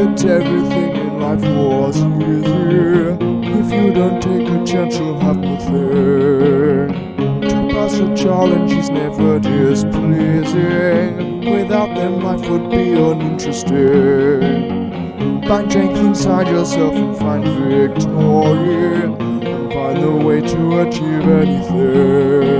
that everything in life was easy. If you don't take a chance, you'll have nothing. To pass a challenge is never displeasing. Without them, life would be uninteresting. Find strength inside yourself and find victory. And find the way to achieve anything.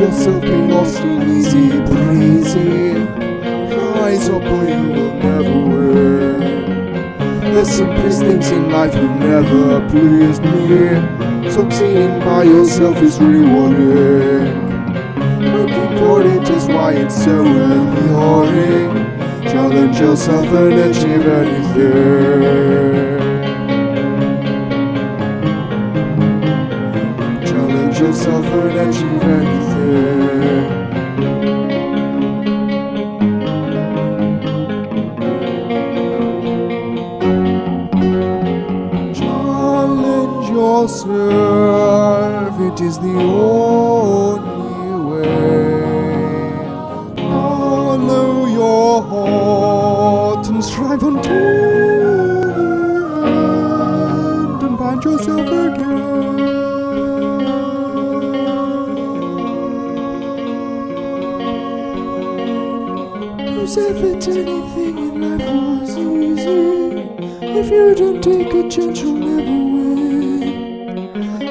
Yourself. Be lost in easy breezy. Rise up or you will never win. The simplest things in life will never please me. Succeeding by yourself is rewarding. Working for it is why it's so alluring. Challenge yourself and achieve anything. Challenge yourself and achieve anything. Yourself, it is the only way. Follow your heart and strive until the end and find yourself again. Who said that anything in life was easy? If you don't take a chance, you'll never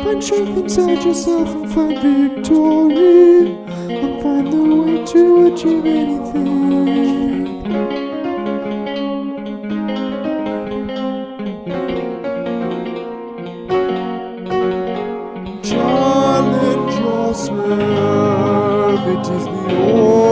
Find strength inside yourself and find victory. And find the way to achieve anything. Challenge yourself, it is the only